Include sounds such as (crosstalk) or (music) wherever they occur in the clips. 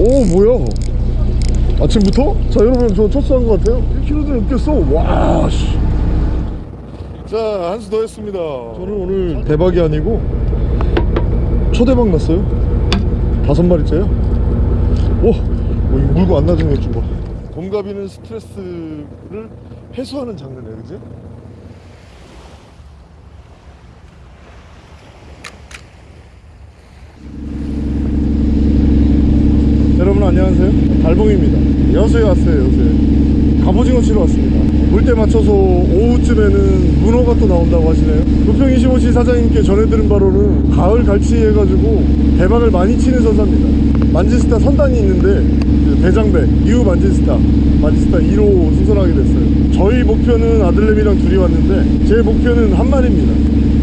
오 뭐야? 아침부터? 자 여러분 저 첫수한 것 같아요. 1kg도 넘겠어. 와씨. 자 한 수 더 했습니다. 저는 오늘 대박이 아니고 초대박 났어요. 다섯 마리째요? 오, 오 이거 물고 안 놔주는 것좀 봐. 곰가비는 스트레스를 해소하는 장르네 그지? 여러분 안녕하세요. 달봉입니다. 여수에 왔어요 여수에. 갑오징어 치러 왔습니다. 물때 맞춰서 오후쯤에는 문어가 또 나온다고 하시네요. 부평 25시 사장님께 전해들은 바로는 가을 갈치 해가지고 대박을 많이 치는 선사입니다. 만지스타 선단이 있는데 그 대장배 이후 만지스타 만지스타 1호 승선하게 됐어요. 저희 목표는 아들내미랑 둘이 왔는데 제 목표는 한 마리입니다.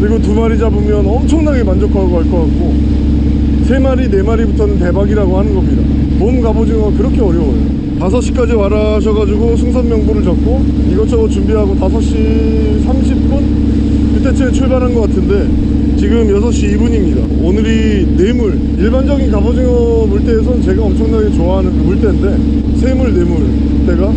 그리고 두 마리 잡으면 엄청나게 만족하고 갈 것 같고 세 마리 네 마리부터는 대박이라고 하는 겁니다 봄 갑오징어가 그렇게 어려워요. 5시까지 와라 하셔가지고 승선 명부를 적고 이것저것 준비하고 5시 30분? 그때쯤에 출발한 것 같은데 지금 6시 2분입니다. 오늘이 뇌물. 일반적인 갑오징어 물때에선 제가 엄청나게 좋아하는 그 물때인데 세물 뇌물 때가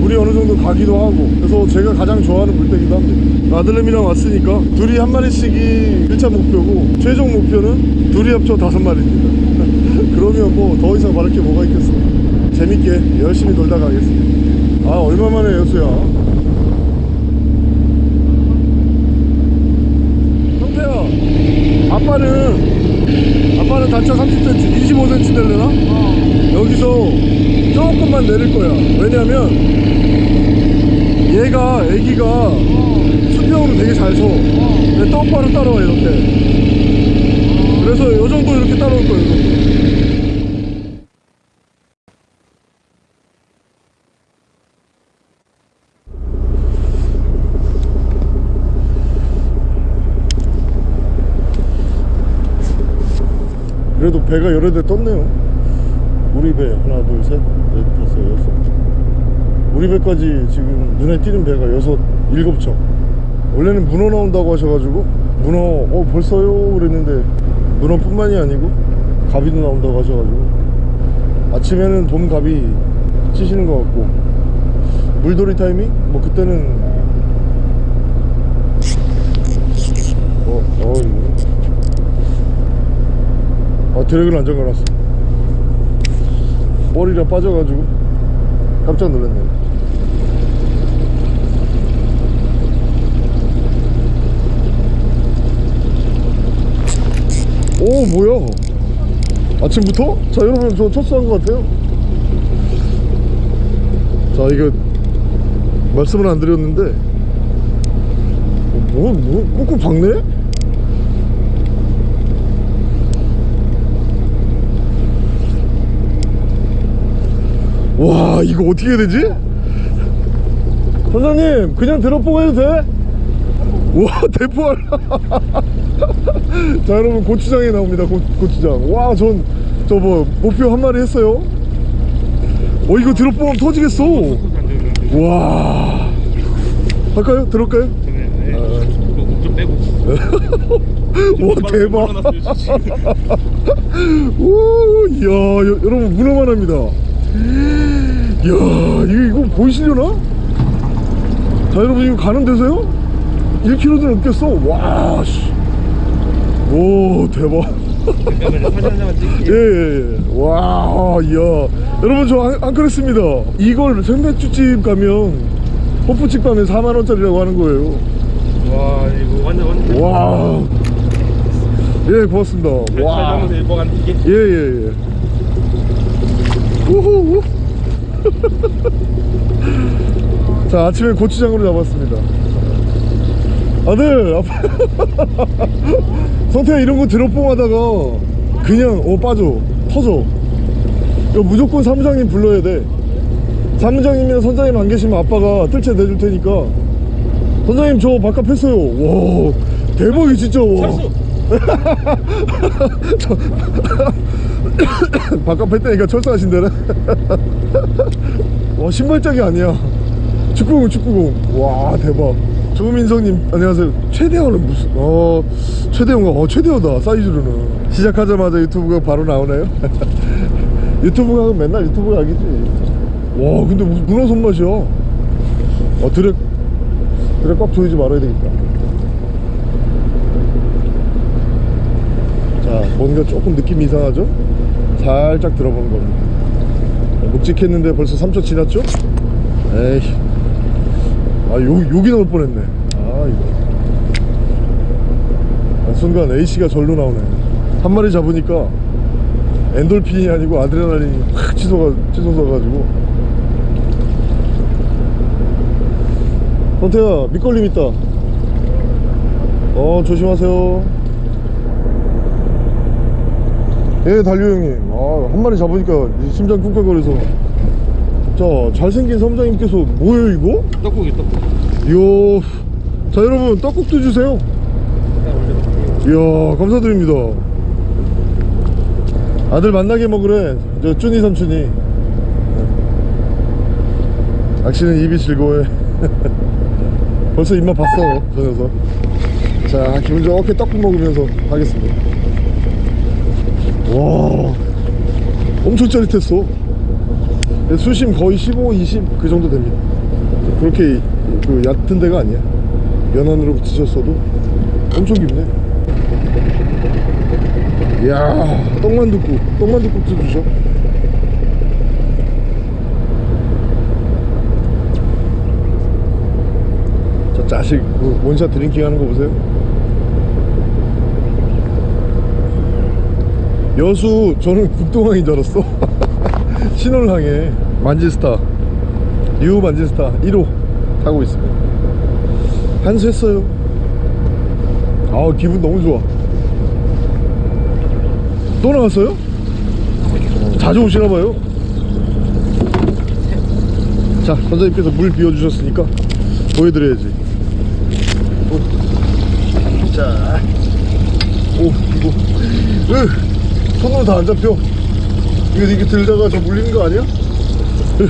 물이 어느 정도 가기도 하고 그래서 제가 가장 좋아하는 물때기도 합니다. 아들내미랑 왔으니까 둘이 한 마리씩이 1차 목표고 최종 목표는 둘이 합쳐 다섯 마리입니다 뭐더 이상 바랄 게 뭐가 있겠어 재밌게 열심히 놀다 가겠습니다. 아 얼마만에 여수야? 형태야 아빠는 아빠는 단차 30cm 25cm 될려나? 여기서 조금만 내릴 거야. 왜냐면 얘가 애기가 수평으로 되게 잘서. 똑바로 따라와 이렇게. 그래서 요 정도 이렇게 따라올 거예요 요 정도. 그래도 배가 여러 대 떴네요. 우리 배 하나 둘 셋 넷 다섯 여섯. 우리 배까지 지금 눈에 띄는 배가 여섯 일곱 척. 원래는 문어 나온다고 하셔가지고 문어 어 벌써요? 그랬는데 문어뿐만이 아니고 가비도 나온다고 하셔가지고. 아침에는 봄가비 치시는 것 같고. 물돌이 타이밍? 뭐 그때는 어, 어 이거 아 드래그를 안 잠가놨어 머리가 빠져가지고 깜짝 놀랐네 오 뭐야 아침부터? 자 여러분 저 첫수한 것 같아요 자 이거 말씀을 안 드렸는데 뭐, 뭐 꾹꾹 박네? 와 이거 어떻게 해야 되지? 선장님 그냥 드롭보고 해도 돼? 와 (laughs) 대포알 자 여러분 고추장에 나옵니다 고, 고추장 와 전 저 뭐 목표 한 마리 했어요 어 이거 드롭보면 터지겠어 와 할까요? 들어올까요? 좀 빼고 와 대박 (laughs) 오 이야 여, 여러분 문어만 합니다 이야 이거, 이거 보이시려나? 자 여러분 이거 가는 데서요? 1kg도 넘겠어 와씨 오 대박 잠깐만요 사진 하나만 찍을게요 예예 예 와 이야 여러분 저 안, 안 그랬습니다 이걸 생맥주집 가면 호프집 가면 4만원짜리라고 하는 거예요 와 이거 완전 완전 와. 예, 고맙습니다. 와. 이게 예, 예, 예. 우후. (laughs) 자, 아침에 고추장으로 잡았습니다. 아들, 아빠. (laughs) 성태야, 이런 거 드롭봉 하다가 그냥, 어, 빠져. 터져. 이거 무조건 사무장님 불러야 돼. 사무장님이나 선장님 안 계시면 아빠가 뜰채 내줄 테니까. 선장님, 저 바깥 했어요. 와, 대박이 진짜. 와. (laughs) 바깥 뺐다니까 철수하신다네 와 신발짝이 아니야. 축구공 축구공. 와 대박. 조민성님 안녕하세요. 최대호는 무슨 어 최대호가? 어 최대호다 사이즈로는. 시작하자마자 유튜브가 바로 나오네요. (laughs) 유튜브 가면 맨날 유튜브 가겠지. 와 근데 무슨 문어 손맛이야. 어 드레 드레 꽉 조이지 말아야 되겠다. 자 뭔가 조금 느낌이 이상하죠? 살짝 들어보는 겁니다. 묵직했는데 벌써 3초 지났죠? 에이. 아 여기 여기 나올 뻔했네. 아 이거. 아, 순간 A씨가 절로 나오네. 한 마리 잡으니까 엔돌핀이 아니고 아드레날린이 확 치솟아, 치솟아가지고. 선태야 밑걸림 있다. 어 조심하세요. 예 달류 형님 아, 한 마리 잡으니까 심장 쿵쾅거려서. 자 잘생긴 사무장님께서 뭐예요 이거? 떡국이 떡국. 이야 자 여러분 떡국도 주세요. 이야 감사드립니다. 아들 만나게 먹으래 저 쭈니 삼촌이. 네. 낚시는 입이 즐거워해. (laughs) 벌써 입맛 봤어 저 녀석. 자 기분 좋게 떡국 먹으면서 하겠습니다. 와 엄청 짜릿했어. 수심 거의 15, 20 그 정도 됩니다. 그렇게 그 얕은 데가 아니야. 연안으로 붙이셨어도 엄청 깊네. 이야 떡만둣국 떡만둣국도 주셔 저 자식 그 원샷 drinking 하는 거 보세요 여수 저는 국동항인 줄 알았어. (laughs) 신월항에 만지스타. 뉴 만지스타. 1호 타고 있습니다. 한수했어요. 아 기분 너무 좋아. 또 나왔어요? 자주 오시나봐요. 자 선생님께서 물 비워주셨으니까 보여드려야지. 오. 자, 오 이거. 으, 손으로 다 안 잡혀. 이거 이렇게 들다가 저 물리는 거 아니야? 으,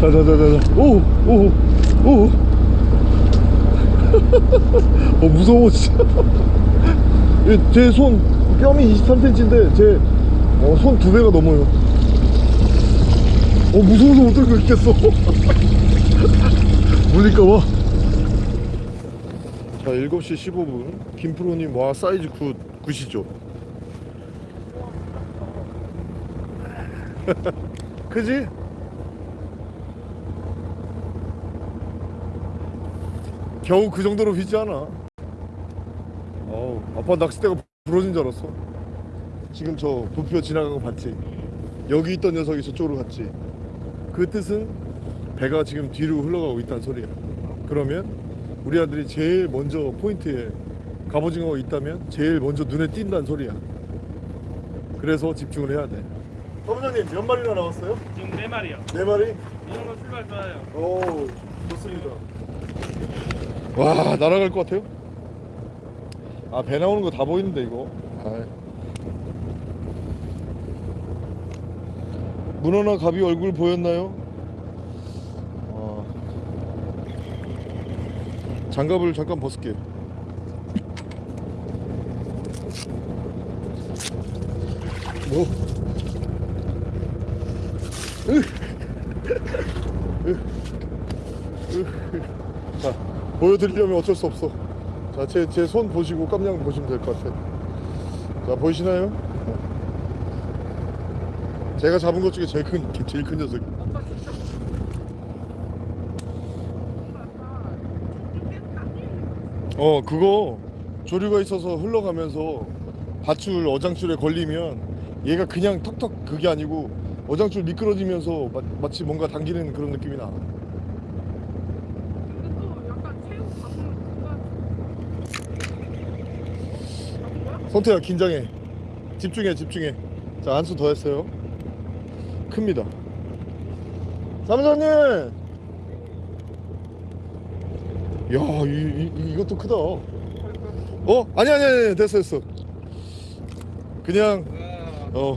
자자자자자. 오오 오. (laughs) 어 무서워 진짜. 제손 뺨이 23cm인데 제 손 두 배가 넘어요. 어 무서워서 못 들고 있겠어. (laughs) 물릴까봐 자 7시 15분. 김프로님 와 사이즈 good good이죠 (laughs) 그지? 겨우 그 정도로 휘지 않아 어우 아빠 낚싯대가 부러진 줄 알았어. 지금 저 부표 지나간 거 봤지? 여기 있던 녀석이 저쪽으로 갔지? 그 뜻은 배가 지금 뒤로 흘러가고 있다는 소리야. 그러면 우리 아들이 제일 먼저 포인트에 갑오징어가 있다면 제일 먼저 눈에 띈다는 소리야. 그래서 집중을 해야 돼 사무장님 몇 마리나 나왔어요? 지금 네 마리요. 네 마리? 이 정도 출발 좋아요. 오 좋습니다 와 날아갈 것 같아요 아 배 나오는 거 다 보이는데 이거 아이. 문어나 갑이 얼굴 보였나요? 아. 장갑을 잠깐 벗을게요 뭐? 자 보여드리려면 어쩔 수 없어. 자제 제 손 보시고 깜냥 보시면 될 것 같아요. 자 보이시나요? 제가 잡은 것 중에 제일 큰 제일 큰 녀석 어 그거 조류가 있어서 흘러가면서 밧줄 어장줄에 걸리면 얘가 그냥 턱턱 그게 아니고 어장줄 미끄러지면서 마, 마치 뭔가 당기는 그런 느낌이 나 약간? 선태야 긴장해 집중해 집중해 자 한수 더 했어요 큽니다 사무장님 야 이, 이, 이것도 크다 어? 아니 아니 아니 됐어 됐어 그냥 와. 어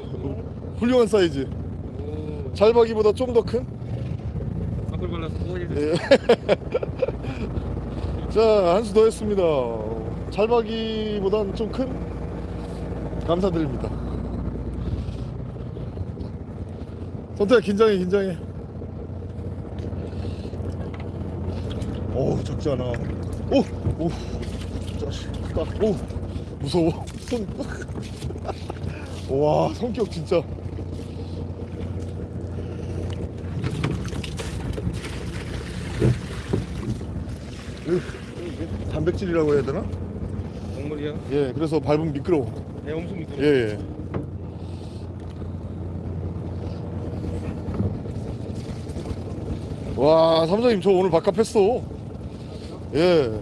훌륭한 사이즈 오. 잘박이보다 좀 더 큰? 앞을 발라서 꼬리. 예. (laughs) 자, 한수 더 했습니다. 잘박이보단 좀 큰? 감사드립니다. 선태야 긴장해 긴장해 어우 작지 않아 오 오 자식 크다 오 무서워 (laughs) 손 와 성격 진짜 이거 이게 단백질이라고 해야 되나? 동물이야? 예 그래서 밟으면 미끄러워 네, 엄청 미끄러. 예, 예. 와, 사무장님 저 오늘 바깥 했어. 예.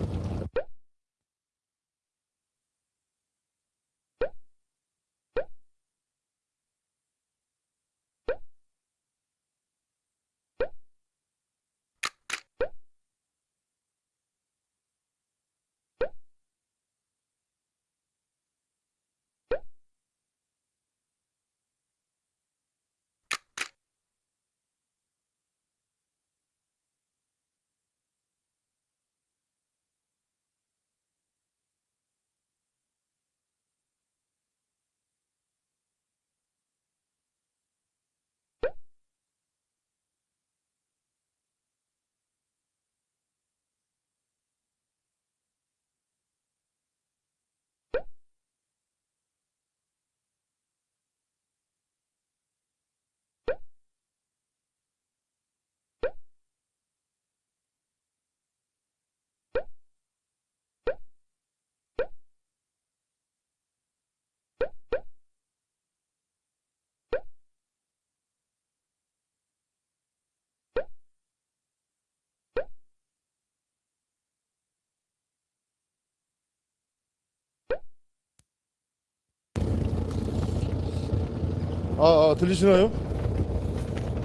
아, 아 들리시나요?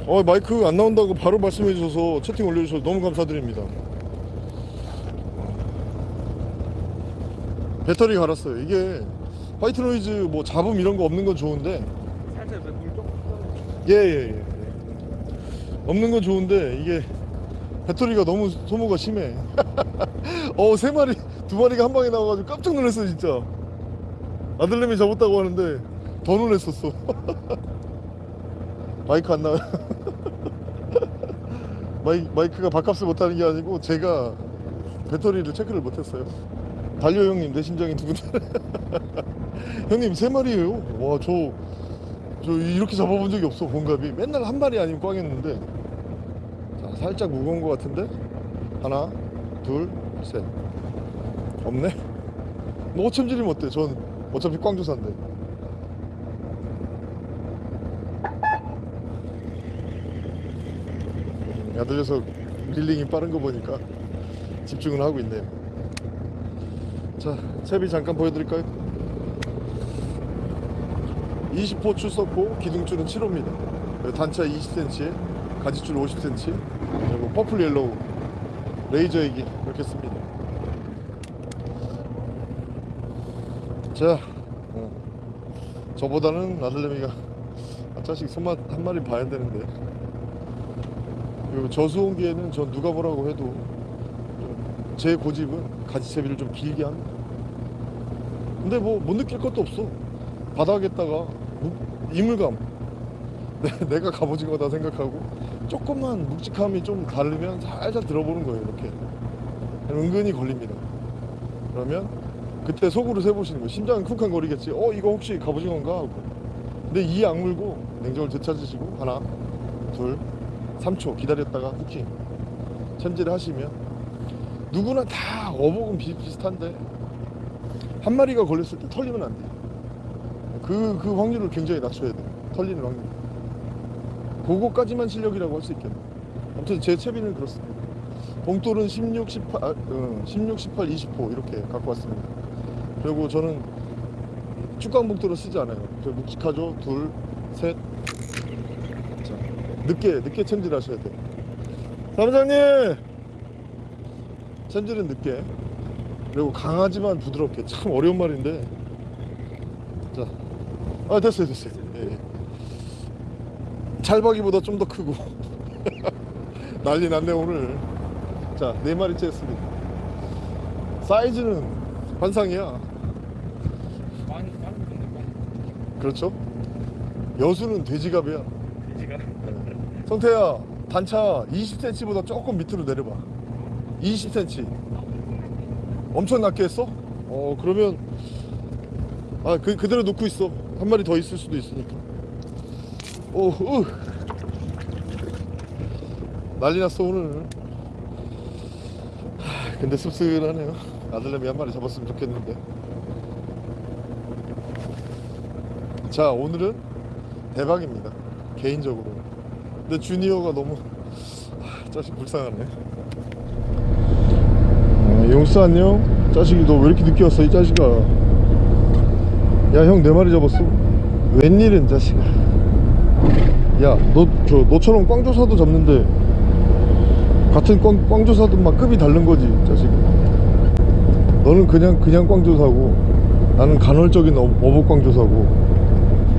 어 마이크 안 나온다고 바로 말씀해 주셔서 채팅 올려주셔서 너무 감사드립니다. 배터리 갈았어요. 이게 white noise 뭐 잡음 이런 거 없는 건 좋은데. 살짝 물 조금. 예예 예 예, 없는 건 좋은데 이게 배터리가 너무 소모가 심해. (laughs) 어 세 마리 두 마리가 한 방에 나와가지고 깜짝 놀랐어 진짜. 아들내미 잡았다고 하는데 더 놀랐었어. (laughs) 마이크 안 나와요 (laughs) 마이, 마이크가 밥값을 못하는 게 아니고 제가 배터리를 체크를 못했어요. 달려 형님 내 심장이 두근대 (laughs) 형님 세 마리예요. 와저 저 이렇게 잡아본 적이 없어 본갑이. 맨날 한 마리 아니면 꽝 했는데. 자 살짝 무거운 것 같은데? 하나 둘셋. 없네? 뭐 오챔질이면 어때? 전 어차피 꽝조사인데 야들 녀석 릴링이 빠른 거 보니까 집중을 하고 있네요. 자 채비 잠깐 보여드릴까요? 20호 출석호 기둥줄은 7호입니다. 단차 20cm에 가지줄 50cm 그리고 purple yellow 레이저 에기 이렇게 씁니다. 자 어. 저보다는 아들내미가 아 자식 손맛 한 마리 봐야 되는데 그리고 저수온기에는 전 누가 뭐라고 해도 좀제 고집은 가지채비를 좀 길게 합니다. 근데 뭐 못 느낄 것도 없어. 바닥에다가 묵- 이물감. (laughs) 내- 내가 갑오징 거다 생각하고 조금만 묵직함이 좀 다르면 살살 들어보는 거예요 이렇게. 은근히 걸립니다. 그러면 그때 속으로 세보시는 거예요. 심장은 쿵쾅 거리겠지. 어 이거 혹시 갑오징어인가? 하고. 근데 이 악물고 냉정을 되찾으시고 하나 둘 3초 기다렸다가 후킹 챔질을 하시면 누구나 다 어복은 비슷비슷한데 한 마리가 걸렸을 때 털리면 안 돼요. 그, 그 확률을 굉장히 낮춰야 돼요. 털리는 확률. 그거까지만 실력이라고 할 수 있겠네요 아무튼 제 채비는 그렇습니다. 봉돌은 16, 18, 아, 어, 16, 18, 20호 이렇게 갖고 왔습니다. 그리고 저는 축강 봉돌을 쓰지 않아요. 저 묵직하죠? 둘, 셋 자, 늦게 늦게 챔질 하셔야 돼요. 사무장님! 챔질은 늦게. 그리고 강하지만 부드럽게. 참 어려운 말인데. 자, 아 됐어요 됐어요. 예, 예. 찰박이보다 좀 더 크고. (laughs) 난리 났네 오늘. 자네 마리째 했습니다. 사이즈는 환상이야. 그렇죠? 여수는 돼지갑이야. 20cm가 성태야 단차 20cm보다 조금 밑으로 내려봐. 20cm 엄청 낮게 했어? 어 그러면 아 그, 그대로 놓고 있어. 한 마리 더 있을 수도 있으니까. 오 으. 난리 났어 오늘. 하, 근데 씁쓸하네요. 아들내미 한 마리 잡았으면 좋겠는데. 자 오늘은 대박입니다. 개인적으로 근데 주니어가 너무 하, 자식 불쌍하네. 어, 용수 안녕? 자식이 너 왜 이렇게 늦게 왔어 이 자식아? 야형네 마리 잡았어. 웬일은 자식아? 야너 저 너처럼 꽝조사도 잡는데 같은 꽝, 꽝조사도 막 급이 다른 거지 자식아. 너는 그냥 그냥 꽝조사고 나는 간헐적인 어, 어복 꽝조사고.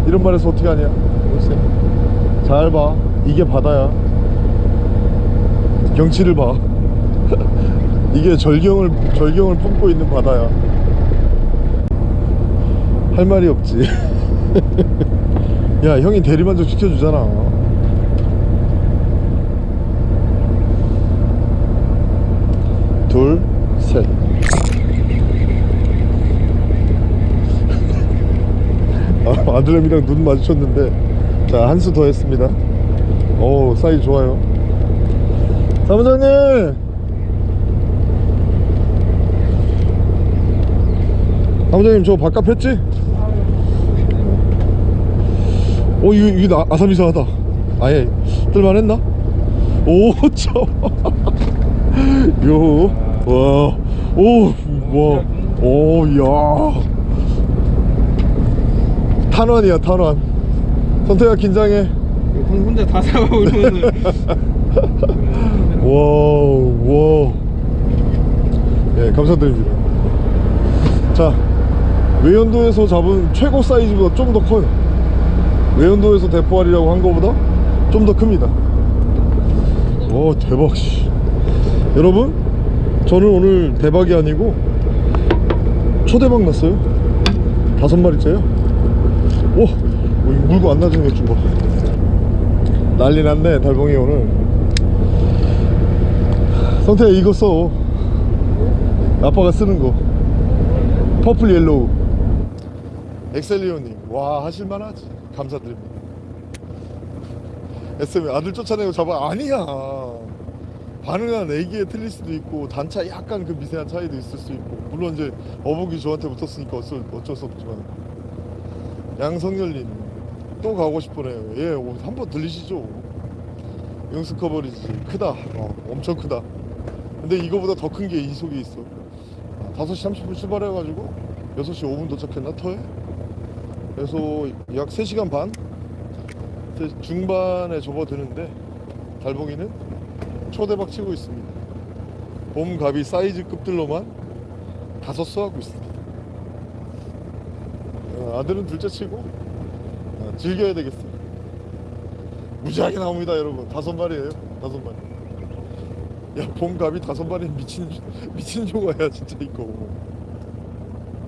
이런 말해서 어떻게 하냐 글쎄 잘봐 이게 바다야. 경치를 봐. (laughs) 이게 절경을 절경을 품고 있는 바다야. 할 말이 없지. (laughs) 야 형이 대리만족 시켜주잖아. 둘셋. (laughs) 아, 아들내미랑 눈 마주쳤는데. 자 한 수 더 했습니다 오 사이 좋아요 사무장님 사무장님 저 바깥 폈지? 오 이거, 이거 나- 아삼 이상하다 아예 뜰만 했나? 오저 (laughs) 요, 와, 오, 와, 오, 야. 탄환이야, 탄환. 선태가 긴장해. 혼- 혼자 다 잡아오면은 (laughs) wow, 와. 예, 감사드립니다. 자, 외연도에서 잡은 최고 사이즈보다 좀 더 커요. 외연도에서 대포알이라고 한 거보다 좀 더 큽니다. 오, 대박, 씨. 여러분, 저는 오늘 대박이 아니고 초대박 났어요. 다섯 마리째요. 오, 어, 이거 물고 안 놔주는 게좀 봐. 난리 났네, 달봉이 오늘. 성태야 이거 써. 아빠가 쓰는 거. purple yellow. 엑셀리오님 와 하실만하지. 감사드립니다. SM 아들 쫓아내고 잡아 아니야. 반응한 에기에 틀릴 수도 있고 단차 약간 그 미세한 차이도 있을 수 있고. 물론 이제 어복이 저한테 붙었으니까 어쩔, 어쩔 수 없지만. 양성열님 또 가고 싶으네요. 예 한번 들리시죠? 용스 커버리지. 크다. 어, 엄청 크다. 근데 이거보다 더 큰 게 이 속에 있어. 아, 5시 30분 출발해가지고 6시 5분 도착했나 터에? 그래서 약 3시간 반? 세- 중반에 접어드는데 달봉이는 초대박 치고 있습니다. 봄가비 사이즈급들로만 다섯 수 하고 있습니다. 어, 아들은 둘째 치고 어, 즐겨야 되겠어요 무지하게 나옵니다 여러분. 다섯 마리예요 다섯 마리 야 봄갑이 다섯 마리 미친 미친 조가야 진짜 이거.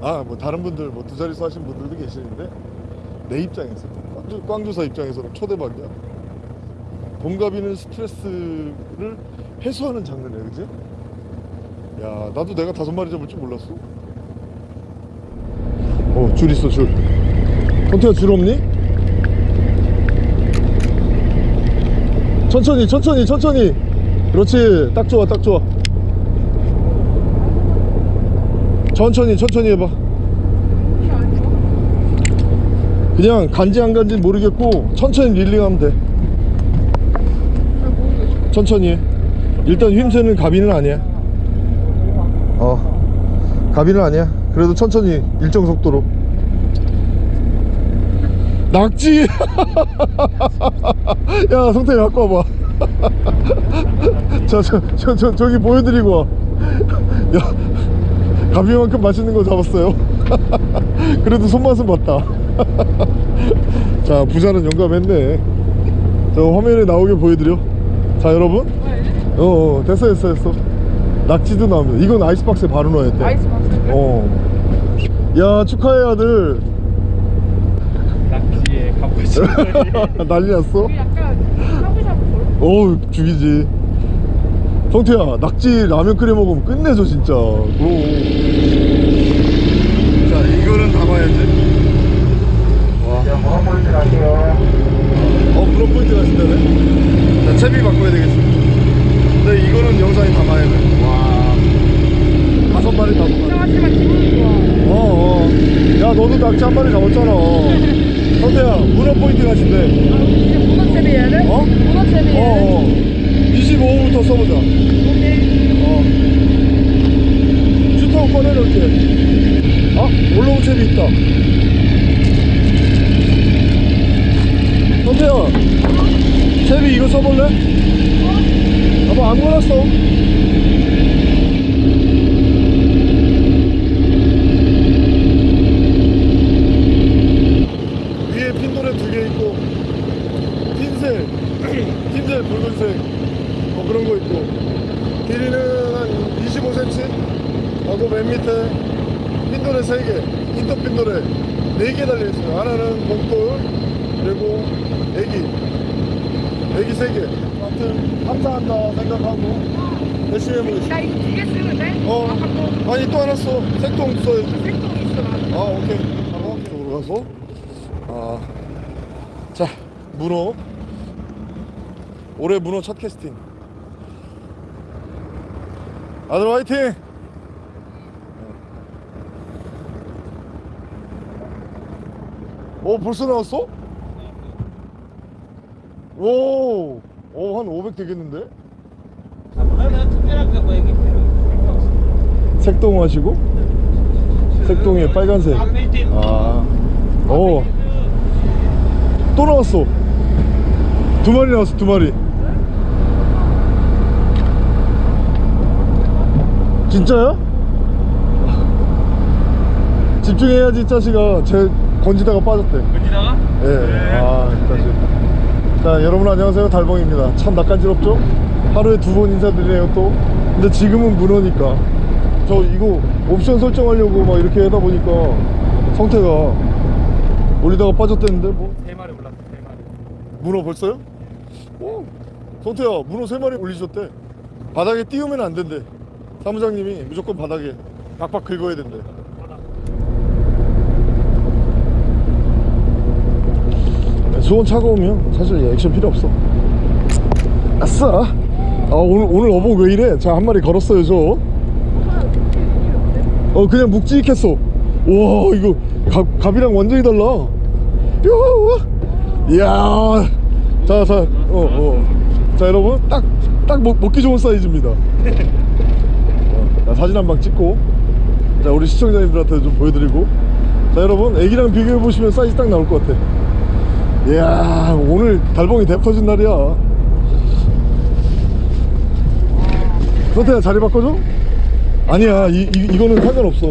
아 뭐 다른 분들 뭐 두 자릿수 하신 분들도 계시는데 내 입장에서 꽝조, 꽝조사 입장에서는 초대박이야. 봄갑이는 스트레스를 해소하는 장르네 그지? 야 나도 내가 다섯 마리 잡을 줄 몰랐어. 어줄 있어 줄. 선태야 줄 없니? 천천히 천천히 천천히. 그렇지. 딱 좋아 딱 좋아. 천천히 천천히 해봐. 그냥 간지 안 간지 모르겠고 천천히 릴링하면 돼. 천천히 해. 일단 휘임새는 가비는 아니야. 어 가비는 아니야. 그래도 천천히 일정 속도로 낙지 (laughs) 야 성태이 갖고 와봐 (laughs) 저, 저, 저, 저, 저기 보여드리고 와. (laughs) 야, 가비만큼 맛있는 거 잡았어요. 그래도 손맛은 봤다. 자, 부자는 용감했네. 저 화면에 나오게 보여드려. 자, 여러분. 어, 어 됐어, 됐어, 됐어. 낙지도 나옵니다. 이건 아이스박스에 바로 넣어야 돼. 아이스박스. 어. 야, 축하해, 아들. 가보시 난리 났어? 약간 어우 죽이지. 성태야 낙지 라면 끓여 먹으면 끝내줘 진짜. 그럼. 자 이거는 담아야지 와. 어 물어 포인트 가신다네? 자 채비 바꿔야 되겠습니다. 근데 이거는 영상에 담아야 돼와 다섯 마리 기분이 좋아. 어어 야 너도 낙지 한 마리 잡았잖아 성태야 문어 포인트 가신대 아, 문어 채비 해야 돼? 어? 문어 채비? 어어 25호부터 써보자 오케이. 어. 슈터 꺼내놓을게. 아, 올라온 채비 있다. 선태야, 채비 이거 써볼래? 아뭐 아무거나 써. 위에 핀도레 두 개 있고, 흰색, 흰색, 붉은색, 뭐 그런 거 있고, 길이는 한 25cm 하고 맨 밑에. 핀도레 3개. 인터 핀도레 4개 달려있어요. 하나는 봉돌 그리고 애기. 애기 3개. 아무튼 감사한다 생각하고 열심히 해보겠습니다. 나 이거 두 개 쓰면 돼? 어. 아, 아니 또 하나 써. 색동 써야지 색동 있어 나. 아 오케이. 가봐 이쪽으로 가서. 아자 문어 올해 문어 첫 캐스팅 아들 화이팅 어 벌써 나왔어? 오, 오, 한 500 되겠는데? 색동 하시고? 색동에 빨간색. 아, 오, 또 나왔어. 두 마리 나왔어, 두 마리. 진짜야? 집중해야지, 이 자식아. 쟤 건지다가 빠졌대. 어디다가? 예, 아, 다시. 자, 여러분 안녕하세요. 달봉입니다. 참 낯간지럽죠? 하루에 두 번 인사드리네요, 또. 근데 지금은 문어니까. 저 이거 옵션 설정하려고 막 이렇게 하다 보니까 성태가 올리다가 빠졌댔는데, 뭐. 세 마리 올랐어 세 마리 문어 벌써요? 오, 성태야, 문어 세 마리 올리셨대. 바닥에 띄우면 안 된대. 사무장님이 무조건 바닥에 박박 긁어야 된대. 수온 차가우면 사실 액션 필요 없어. 아싸. 아 오늘 오늘 어복 왜 이래? 자 한 마리 걸었어요 저. 어 그냥 묵직했어. 와 이거 갑 갑이랑 완전히 달라. 야, 이야. 자, 자, 어, 어. 자, 여러분, 딱, 딱 먹, 먹기 좋은 사이즈입니다. 사진 한 방 찍고, 자, 우리 시청자님들한테 좀 보여드리고, 자, 여러분, 애기랑 비교해보시면 사이즈 딱 나올 것 같아. 이야, 오늘 달봉이 대 터진 날이야. 선태야, 자리 바꿔줘? 아니야, 이, 이, 이거는 상관없어.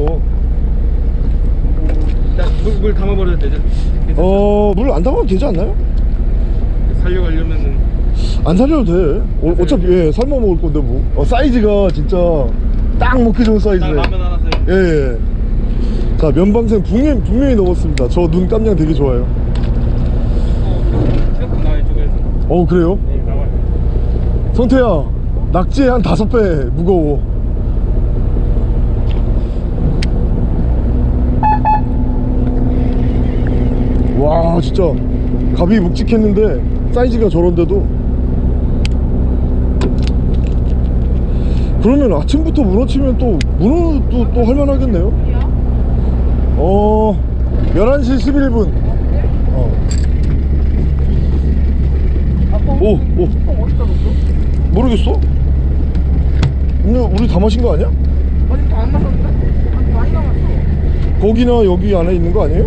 물, 물 담아버려도 되죠? 어, 물 안 담아도 되지 않나요? 살려가려면은 안 살려도 돼. 어, 어차피 예, 삶아 먹을 건데 뭐. 어, 사이즈가 진짜 딱 먹기 좋은 딱 사이즈네. 라면 하나 사요 예, 예. 자, 면방생 분명, 분명히 넘었습니다. 저 눈 깜냥 되게 좋아요. 나와 이쪽에서 어, 그래요? 네 성태야, 낙지에 한 다섯 배 무거워. 와, 진짜 갑이 묵직했는데 사이즈가 저런데도 그러면 아침부터 문어 치면 또 문어도 또 할만하겠네요. 어, 11시 11분. 어. 오, 오. 모르겠어? 근데 우리 다 마신 거 아니야? 아직도 안 마셨는데? 아직 많이 남았어. 거기나 여기 안에 있는 거 아니에요?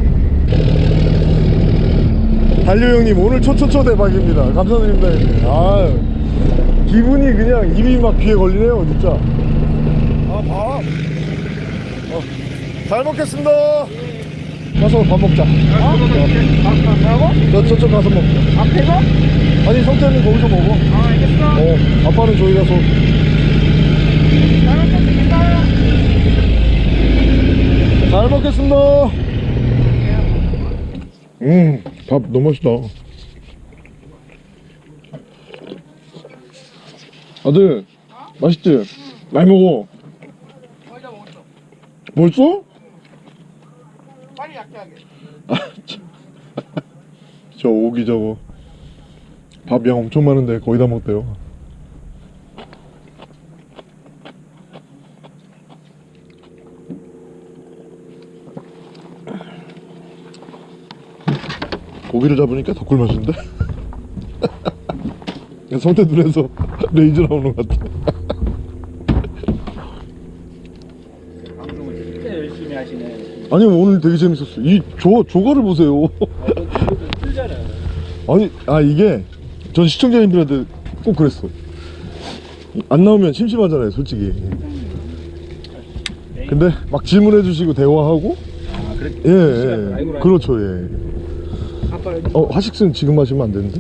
달려 형님 오늘 초초초 대박입니다 감사드립니다 형님. 아 기분이 그냥 입이 막 귀에 걸리네요 진짜 아밥 어, 잘 먹겠습니다 가서 밥 먹자 아, 뭐라고? 저, 저쪽 가서 먹자 앞에서? 아니 성태님 거기서 먹어 아, 알겠어. 어 아빠는 저기 가서 잘 먹겠습니다. 잘 먹겠습니다. 음, 밥 너무 맛있다. 아들 맛있지? 많이 먹어 거의 다 먹었어. 벌써? 빨리 약해하게. 저 오기 저거 밥 양 엄청 많은데 거의 다 먹대요 고기를 잡으니까 더 꿀맛인데? (laughs) 성태 눈에서 (laughs) 레이저 나오는 것 같아 방송을 진짜 열심히 하시네. 아니 오늘 되게 재밌었어 이 조, 조가를 보세요 (laughs) 틀잖아. 아니 아 이게 전 시청자님들한테 꼭 그랬어 안 나오면 심심하잖아요 솔직히 근데 막 질문해 주시고 대화하고 아, 그래. 예, 예. 그렇죠 예. 어 화식스는 지금 마시면 안 되는데.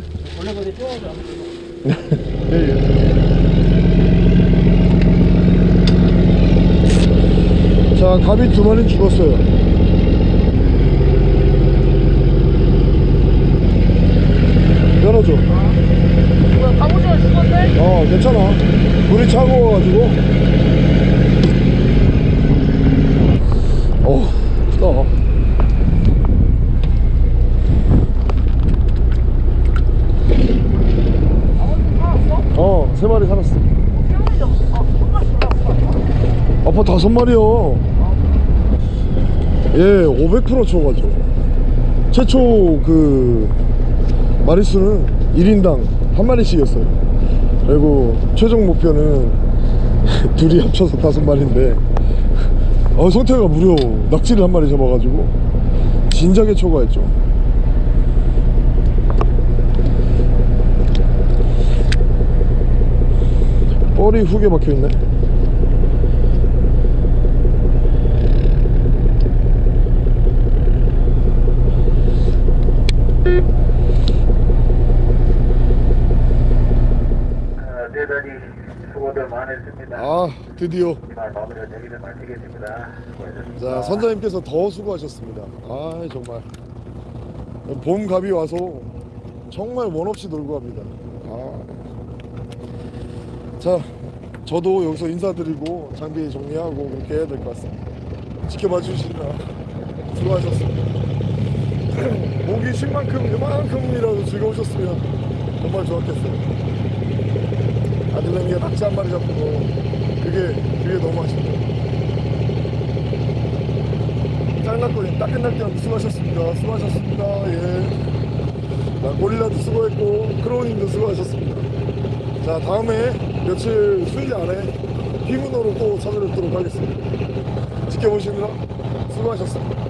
자 갑이 두 마리 죽었어요. 열어줘. 뭐야, 갑오징어 죽었네? 어 괜찮아 불이 차가워가지고 어 크다 아버지 살았어? 어 세 마리 살았어. 아빠 다섯 마리요. 예 500% 쳐가죠 최초 그 마리수는 1인당 한 마리씩이었어요. 그리고 최종 목표는 (laughs) 둘이 합쳐서 다섯 마리인데 어, 성태가 무려 낙지를 한 마리 잡아가지고 진작에 초과했죠 박혀있네 어, 대단히 수고들 많으셨습니다. 아 드디어. 자 선장님께서 더 수고하셨습니다 아 정말 봄 갑이 와서 정말 원 없이 놀고 갑니다 아. 자 저도 여기서 인사드리고 장비 정리하고 그렇게 해야 될 것 같습니다 지켜봐 주시느라 수고하셨습니다 목이 쉴 만큼 요만큼이라도 즐거우셨으면 정말 좋았겠어요 아들내미가 낙지 한 마리 잡고 그게 그게 너무 아쉽다 짱nak거리 딱 끝날 때는 수고하셨습니다. 수고하셨습니다. 예. 나 고릴라도 수고했고 크로우님도 수고하셨습니다. 자 다음에 며칠 수일 안에 피문으로 또 찾아뵙도록 하겠습니다. 지켜보시느라 수고하셨습니다.